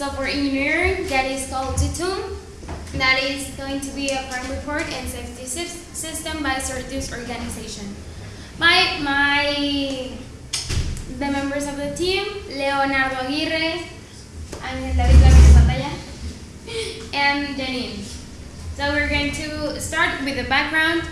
So for engineering, that is called TTUM. That is going to be a crime report and safety system by Certus organization. My, my, the members of the team, Leonardo Aguirre, Ángel David Lamez and Janine. So we're going to start with the background.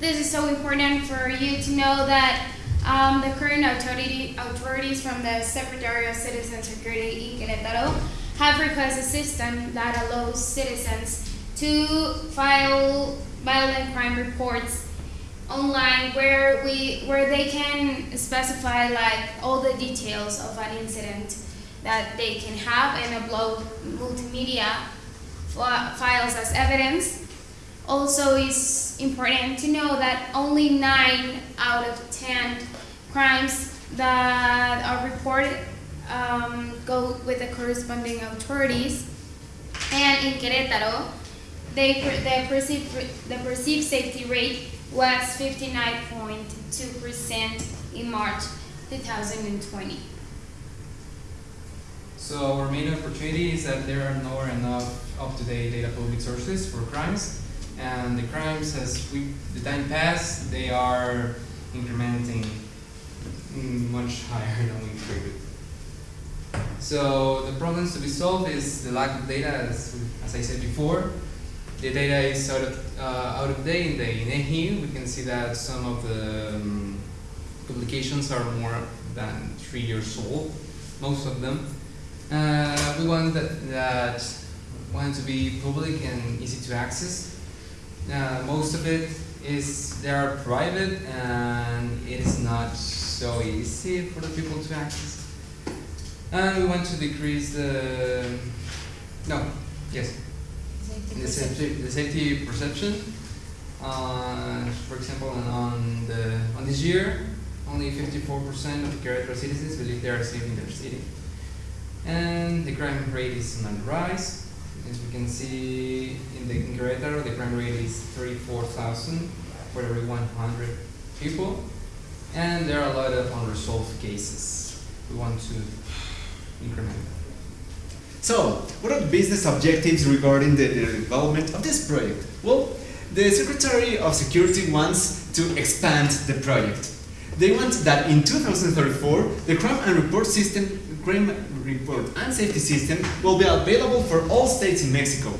This is so important for you to know that um, the current authority, authorities from the Secretary of Citizen Security in Querétaro have requested a system that allows citizens to file violent crime reports online where we where they can specify like all the details of an incident that they can have and upload multimedia files as evidence. Also, it's important to know that only nine out of ten crimes that are reported um, go with the corresponding authorities. And in Querétaro, they, the, perceived, the perceived safety rate was 59.2% in March 2020. So our main opportunity is that there are not enough up-to-date data public sources for crimes, and the crimes as we the time pass, they are incrementing much higher than we expected. So the problems to be solved is the lack of data, as, as I said before. The data is out of, uh, out of date in the INEGI. We can see that some of the um, publications are more than three years old, most of them. Uh, we want that, that want to be public and easy to access. Uh, most of it is they are private and it is not so easy for the people to access. And we want to decrease the no yes the safety the safety perception. Uh, for example, on- on the on this year, only 54% of Querétaro citizens believe they are safe in their city and the crime rate is on the rise. As we can see in the in Querétaro, the crime rate is 34,000 for every 100 people, and there are a lot of unresolved cases. We want to increment. So, what are the business objectives regarding the, the development of this project? Well, the Secretary of Security wants to expand the project. They want that in 2034, the crime and report system, crime report and safety system will be available for all states in Mexico.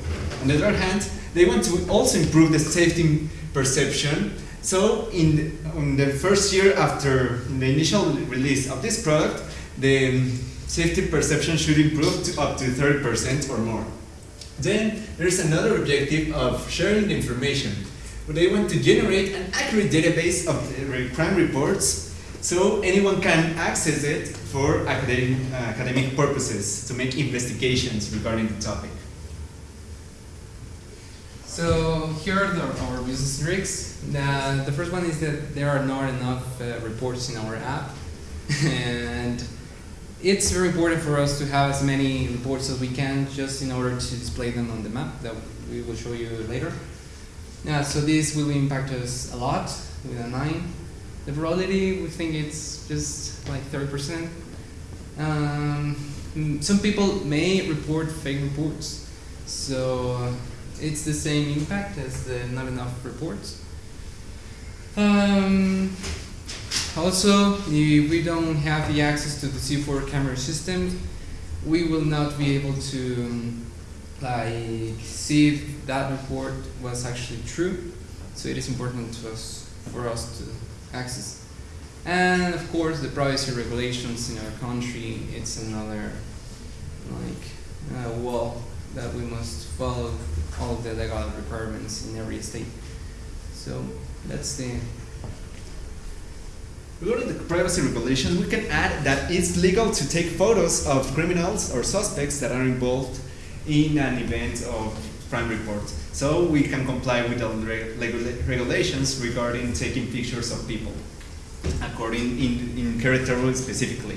On the other hand, they want to also improve the safety perception. So, in, in the first year after the initial release of this product, the safety perception should improve to up to 30% or more. Then there's another objective of sharing the information. They want to generate an accurate database of crime reports so anyone can access it for academic, uh, academic purposes to make investigations regarding the topic. So here are the, our business tricks. The, the first one is that there are not enough uh, reports in our app, and it's very important for us to have as many reports as we can, just in order to display them on the map that we will show you later. Yeah, so this will impact us a lot with a nine. The probability we think it's just like thirty percent. Um, mm, some people may report fake reports, so it's the same impact as the not enough reports. Um, also, if we don't have the access to the C4 camera system, we will not be able to um, like see if that report was actually true. So it is important to us for us to access. And of course, the privacy regulations in our country, it's another like uh, wall that we must follow all the legal requirements in every state. So that's the Regarding the privacy regulations, we can add that it's legal to take photos of criminals or suspects that are involved in an event of crime report. So we can comply with the reg- regulations regarding taking pictures of people, according in, in Querétaro specifically.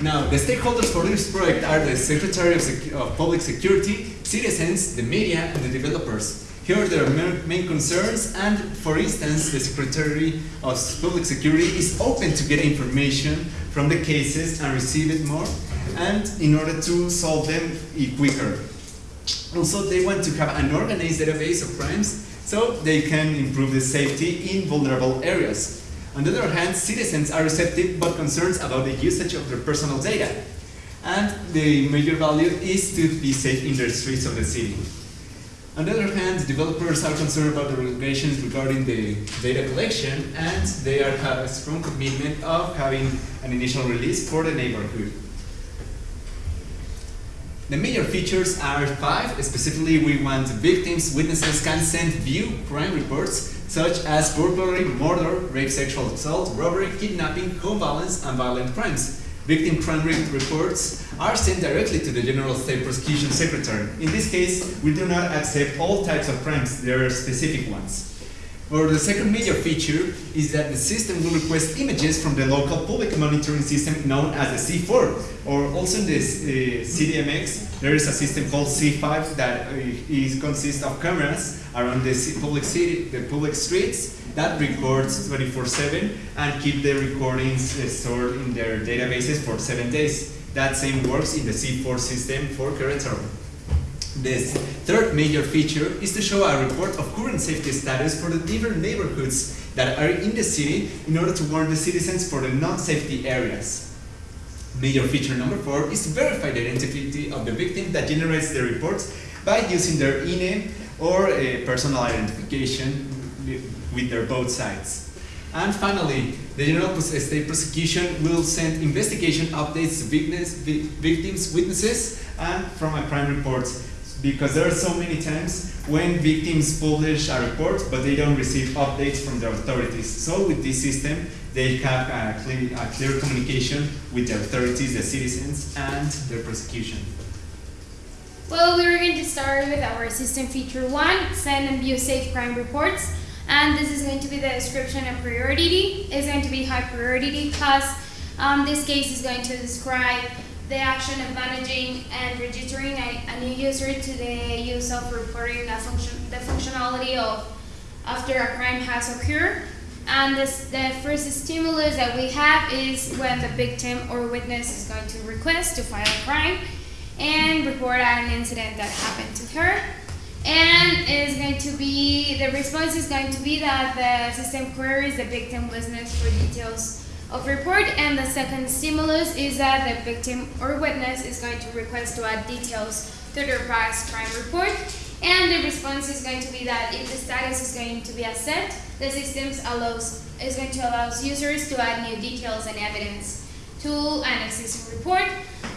Now, the stakeholders for this project are the Secretary of, Sec- of Public Security, citizens, the media, and the developers. Here are their main concerns, and for instance, the Secretary of Public Security is open to get information from the cases and receive it more. and in order to solve them quicker. Also, they want to have an organized database of crimes so they can improve the safety in vulnerable areas. On the other hand, citizens are receptive but concerned about the usage of their personal data. And the major value is to be safe in the streets of the city. On the other hand, developers are concerned about the regulations regarding the data collection and they are have a strong commitment of having an initial release for the neighborhood. The major features are five. Specifically, we want victims, witnesses can send view crime reports such as burglary, murder, rape, sexual assault, robbery, kidnapping, home violence, and violent crimes. Victim crime rate reports are sent directly to the General State Prosecution Secretary. In this case, we do not accept all types of crimes, there are specific ones. Or the second major feature is that the system will request images from the local public monitoring system known as the C4. Or also in this uh, CDMX, there is a system called C5 that uh, is consists of cameras around the public city, the public streets that records 24/7 and keep the recordings uh, stored in their databases for seven days. That same works in the C4 system for Querétaro. The third major feature is to show a report of current safety status for the different neighborhoods that are in the city in order to warn the citizens for the non-safety areas. Major feature number four is to verify the identity of the victim that generates the reports by using their INE or a personal identification with- their both sides. And finally, the General State Prosecution will send investigation updates to witness, victims, witnesses, and from a crime report. Because there are so many times when victims publish a report, but they don't receive updates from the authorities. So with this system, they have a clear, a clear communication with the authorities, the citizens, and their prosecution. Well, we're going to start with our system feature one, send and view safe crime reports. And this is going to be the description of priority. It's going to be high priority because um, this case is going to describe the action of managing and registering a, a new user to the use of reporting a function, the functionality of after a crime has occurred. And this, the first stimulus that we have is when the victim or witness is going to request to file a crime and report an incident that happened to her. And is going to be, the response is going to be that the system queries the victim witness for details of report. And the second stimulus is that the victim or witness is going to request to add details to their past crime report. And the response is going to be that if the status is going to be accept, the system allows, is going to allow users to add new details and evidence to an existing report.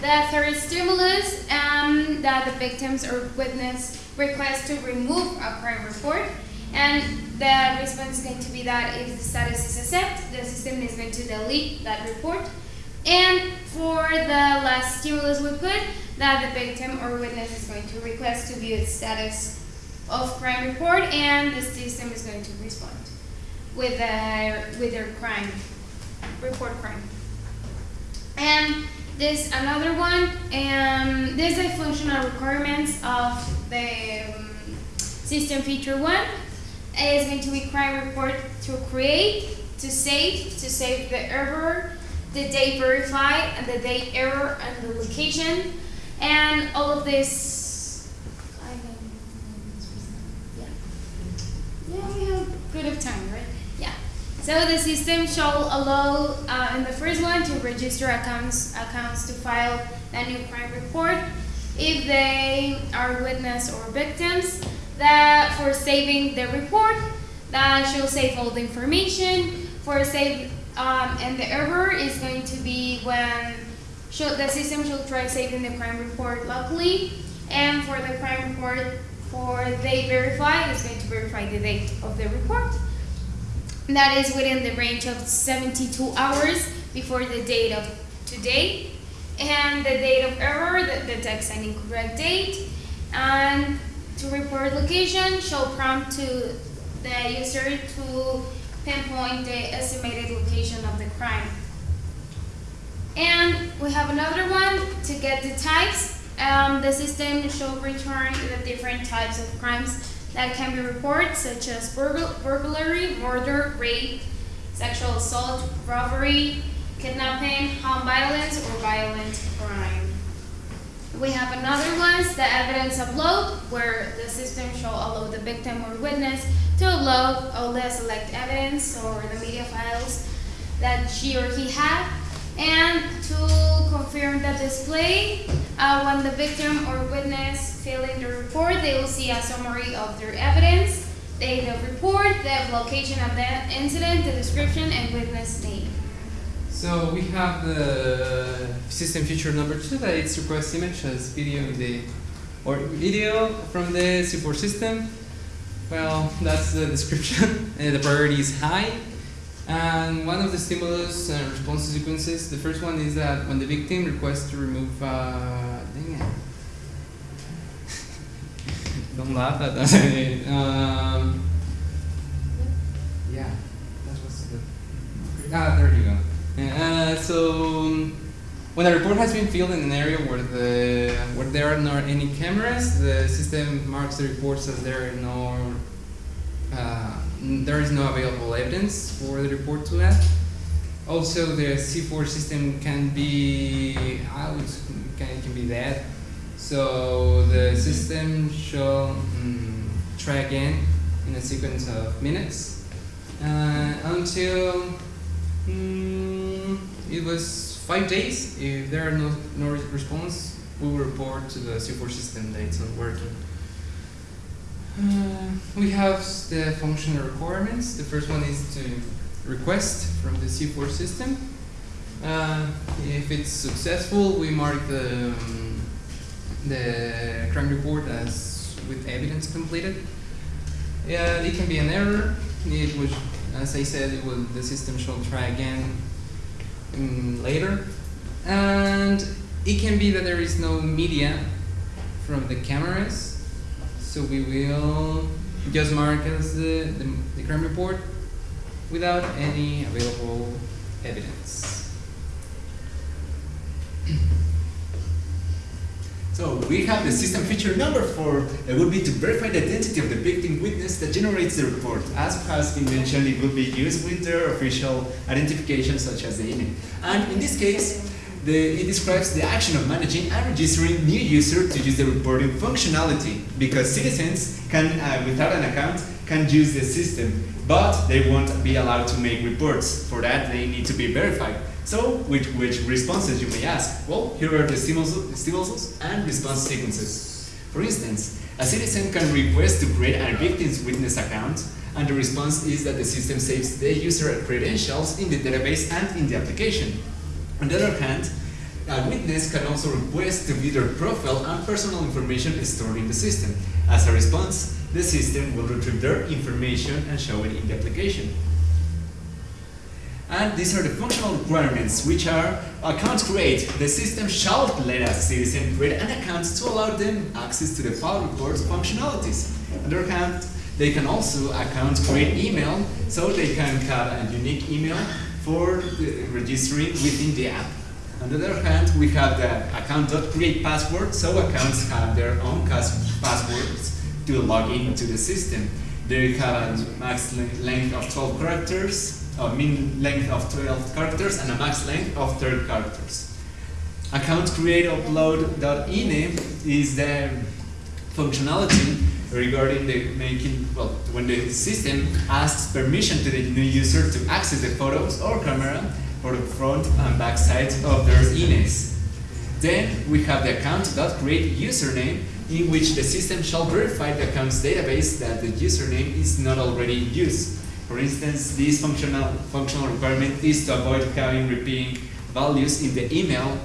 The third stimulus, um, that the victims or witness request to remove a crime report. And the response is going to be that if the status is accept, the system is going to delete that report. And for the last stimulus we put, that the victim or witness is going to request to view its status of crime report and the system is going to respond with their, with their crime, report crime. And this another one, um, this is the functional requirements of the system feature one. is going to be crime report to create, to save, to save the error, the date verify, and the date error and the location, and all of this. Yeah. Yeah, we have good of time, right? Yeah. So the system shall allow, uh, in the first one, to register accounts, accounts to file a new crime report if they are witness or victims. That for saving the report, that shall save all the information. For save, um, and the error is going to be when the system should try saving the crime report locally. And for the crime report, for they verify, it's going to verify the date of the report. That is within the range of 72 hours before the date of today. And the date of error, that detects an incorrect date. And to report location, show prompt to the user to pinpoint the estimated location of the crime. And we have another one to get the types. Um, the system should return the different types of crimes that can be reported, such as burgl- burglary, murder, rape, sexual assault, robbery, kidnapping, home violence, or violent crime. We have another one, the evidence upload, where the system shall allow the victim or witness to upload all the select evidence or the media files that she or he had. And to confirm the display, uh, when the victim or witness fill in the report, they will see a summary of their evidence, of report, the location of the incident, the description, and witness name. So we have the system feature number two that it's request image as video the or video from the support system. Well, that's the description. and the priority is high. And one of the stimulus and response sequences, the first one is that when the victim requests to remove, uh. Don't laugh at that. um, yeah, that was good. Ah, there you go. Uh, so um, when a report has been filled in an area where the where there are not any cameras, the system marks the reports as there are no uh, there is no available evidence for the report to add. Also, the C4 system can be out, can, can be dead. So the system shall mm, try again in a sequence of minutes uh, until was five days. If there are no, no response, we will report to the C4 system that it's not working. Uh, we have the functional requirements. The first one is to request from the C4 system. Uh, if it's successful, we mark the, um, the crime report as with evidence completed. Yeah, it can be an error. It was, as I said, it will, the system shall try again um, later. And it can be that there is no media from the cameras. So we will just mark as the, the, the crime report without any available evidence. So we have the system feature number four that would be to verify the identity of the victim witness that generates the report. As has been mentioned, it would be used with their official identification such as the INE. And in this case, the, it describes the action of managing and registering new user to use the reporting functionality because citizens can, uh, without an account, can use the system, but they won't be allowed to make reports. For that, they need to be verified. So, which, which responses you may ask? Well, here are the stimulus, stimulus and response sequences. For instance, a citizen can request to create a victim's witness account, and the response is that the system saves the user credentials in the database and in the application. On the other hand, a witness can also request to view their profile and personal information stored in the system. As a response, the system will retrieve their information and show it in the application. And these are the functional requirements, which are account create. The system shall let a citizen create an account to allow them access to the file reports functionalities. On the other hand, they can also account create email, so they can have a unique email for registering within the app. On the other hand, we have the account.create password, so accounts have their own passwords to log into the system. They have a max length of 12 characters, a mean length of 12 characters, and a max length of 30 characters. Account create upload.ine is the functionality regarding the making, well, when the system asks permission to the new user to access the photos or camera for the front and back sides of their INEs. Then we have the account.create username in which the system shall verify the account's database that the username is not already in use. For instance, this functional, functional requirement is to avoid having repeating values in the email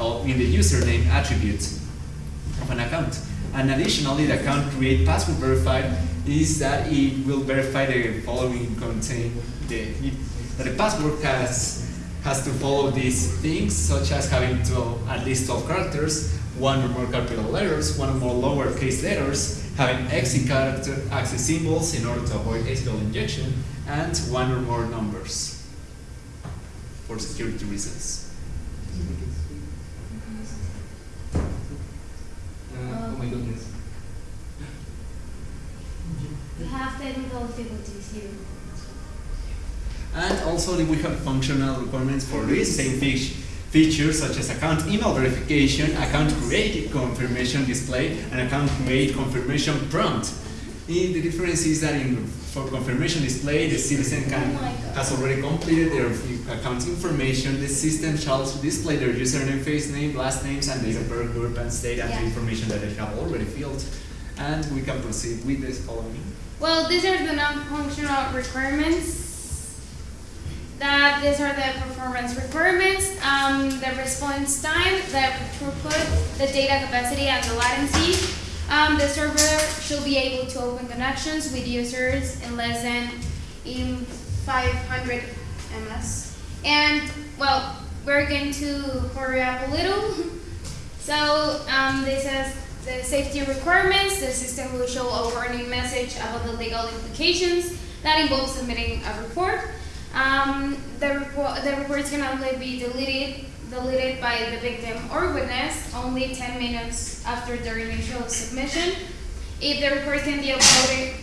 or in the username attribute of an account. And additionally, the account create password verified is that it will verify the following contain the that the password has has to follow these things such as having 12, at least 12 characters, one or more capital letters, one or more lowercase letters, having exit character access symbols in order to avoid SQL injection, and one or more numbers for security reasons. Uh, oh my goodness. We have technical difficulties here. And also we have functional requirements for this same fish features such as account email verification, account created confirmation display, and account create confirmation prompt. Eh, The difference is that in, for confirmation display, the citizen can, has already completed their account information. The system shall display their username, face name, last names, and date of birth, group, and state, and the information that they have already filled. And we can proceed with this following. Well, these are the non-functional requirements. That these are the performance requirements. Um, the response time, the throughput, the data capacity, and the latency. Um, the server should be able to open connections with users in less than in 500 ms. And well, we're going to hurry up a little. So um, this is the safety requirements. The system will show a warning message about the legal implications that involve submitting a report. Um, the report the reports can only be deleted deleted by the victim or witness only 10 minutes after their initial submission. If the report can be uploaded,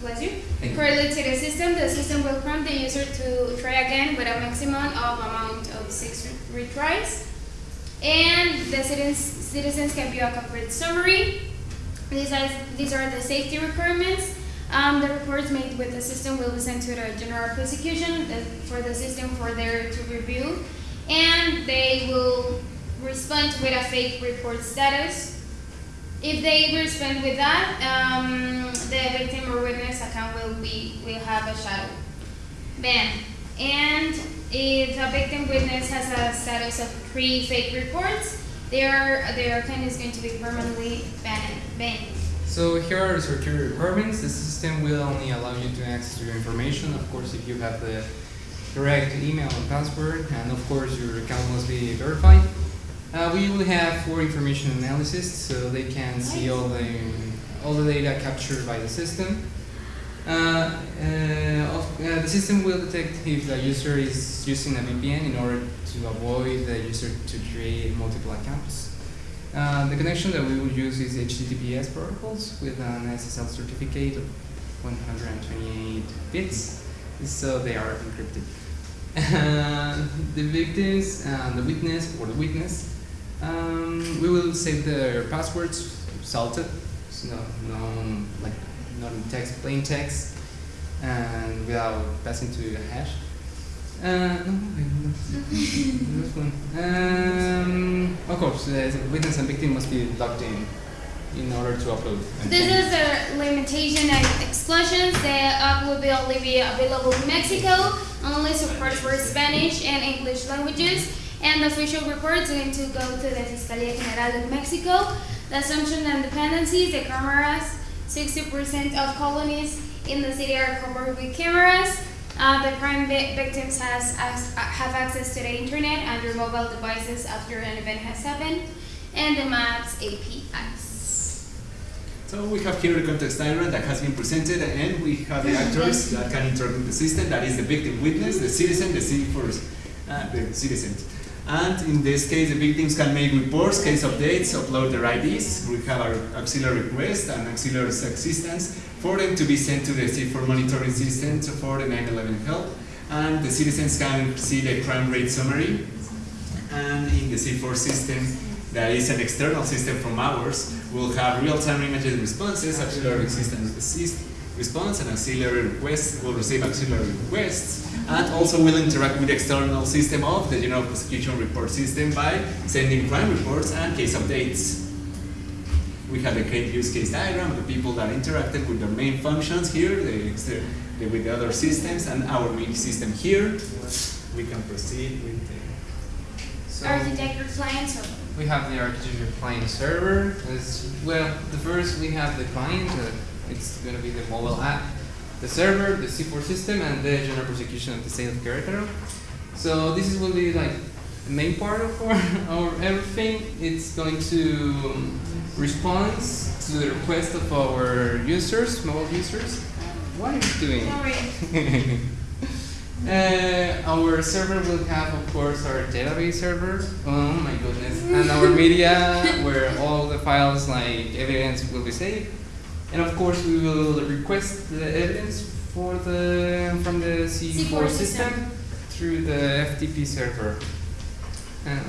bless you, you. correctly to the system, the system will prompt the user to try again with a maximum of amount of six retries. And the citizens, citizens can view a complete summary. These are, these are the safety requirements. Um, the reports made with the system will be sent to the general prosecution for the system for their to review. And they will respond with a fake report status. If they respond with that, um, the victim or witness account will be, will have a shadow ban. And if a victim witness has a status of three fake reports, their, their account is going to be permanently banned. banned. So here are the security requirements. The system will only allow you to access your information, of course, if you have the correct email and password, and of course your account must be verified. Uh, we will have for information analysis, so they can see all the all the data captured by the system. Uh, uh, uh, the system will detect if the user is using a VPN in order to avoid the user to create multiple accounts. Uh, the connection that we will use is HTTPS protocols with an SSL certificate of 128 bits, so they are encrypted. The victims, uh, the witness or the witness, um, we will save their passwords salted, so no, no like not in text, plain text, and without passing to a hash. Uh, of course, the witness and victim must be logged in in order to upload. This is the limitation and exclusions. The app will be only be available in Mexico, only support for Spanish and English languages, and the official report is going to go to the Fiscalía General de Mexico. The assumption and dependencies, the cameras, 60% of colonies in the city are covered with cameras. Uh, the crime vi- victims has, has, have access to the internet and their mobile devices after an event has happened, and the maps APIs. So we have here the context diagram that has been presented, and we have the actors that can interact with the system. That is the victim witness, the citizen, the city first, uh, the citizen. And in this case, the victims can make reports, case updates, upload their IDs. We have our auxiliary request and auxiliary assistance for them to be sent to the C4 monitoring system for the 9/11 help. And the citizens can see the crime rate summary and in the C4 system, that is an external system from ours, we'll have real-time images responses, auxiliary system assist response, and auxiliary requests will receive auxiliary requests, and also will interact with the external system of the general prosecution report system by sending crime reports and case updates. We have the case use case diagram, the people that interacted with their main functions here, the, the, with the other systems, and our main system here. We can proceed with the So Architecture. We have the architecture of client server. As well, the first we have the client. Uh, it's going to be the mobile app, the server, the C4 system, and the general prosecution of the state of Querétaro. So this is will be like the main part of our, our everything. It's going to um, respond to the request of our users, mobile users. What are you doing? Sorry. Uh, our server will have, of course, our database server. Oh my goodness! And our media, where all the files like evidence will be saved. And of course, we will request the evidence for the from the C4, C4 system system. through the FTP server. Uh,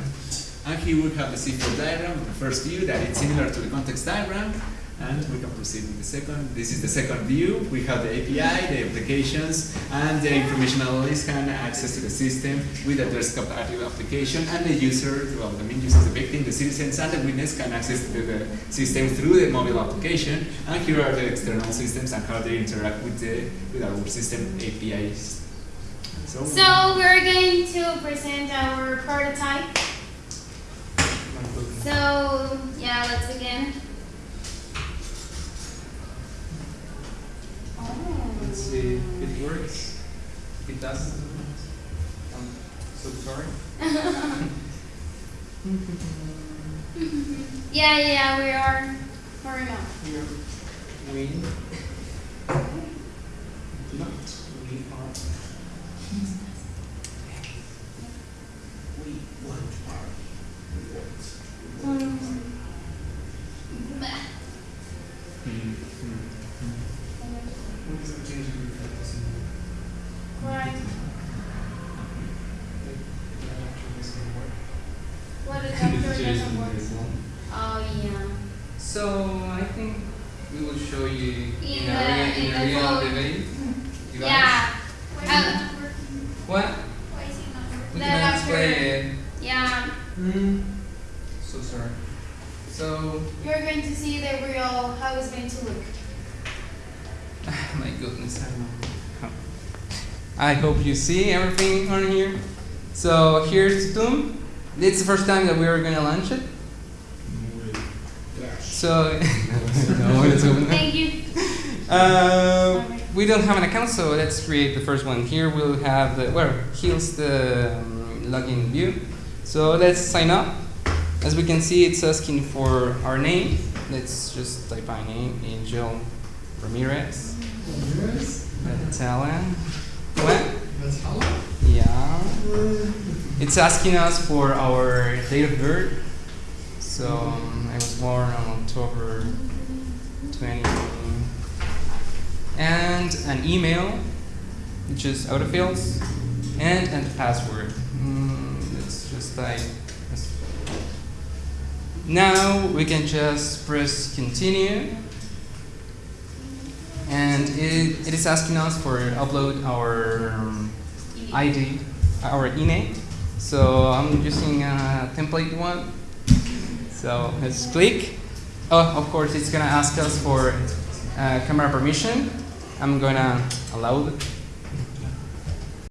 And here we have the C4 diagram the first view that is similar to the context diagram. And we can proceed with the second. This is the second view. We have the API, the applications, and the information analyst can access to the system with the desktop application, and the user, well, the main user, the victim, the citizens, and the witness can access to the system through the mobile application. And here are the external systems and how they interact with the with our system APIs. So, So we're going to present our prototype. So yeah, let's begin. Let's see uh, if it works. If it doesn't, I'm so sorry. Yeah, yeah, we are. Hurry up. Here, we not we are. We want our rewards. Um, bah. mm, What is the change in the focus in Right. What if doctor doesn't work? Oh yeah. So I think we will show you In in, the- a real, in in the a real phone. debate. You guys? Yeah. Why is Uh, it not working? What? Why is it not working? We The can doctor- explain it. Yeah. So sorry. So You're going to see the real how it's going to look. my goodness, I don't know. I hope you see everything on here. So here's Doom. It's the first time that we are gonna launch it. So no, let's open it. Thank you. Uh, we don't have an account, so let's create the first one. Here we'll have the, well, here's the um, login view. So let's sign up. As we can see, it's asking for our name. Let's just type our name, Angel Ramirez. Italian. What? Yeah. It's asking us for our date of birth. So um, I was born on October 20. And an email, which is autofills, and and the password. Now we can just press continue. And it, it is asking us for upload our um, ID, our INE. So I'm using a template one. So let's click. Oh, of course, it's gonna ask us for uh, camera permission. I'm gonna allow it.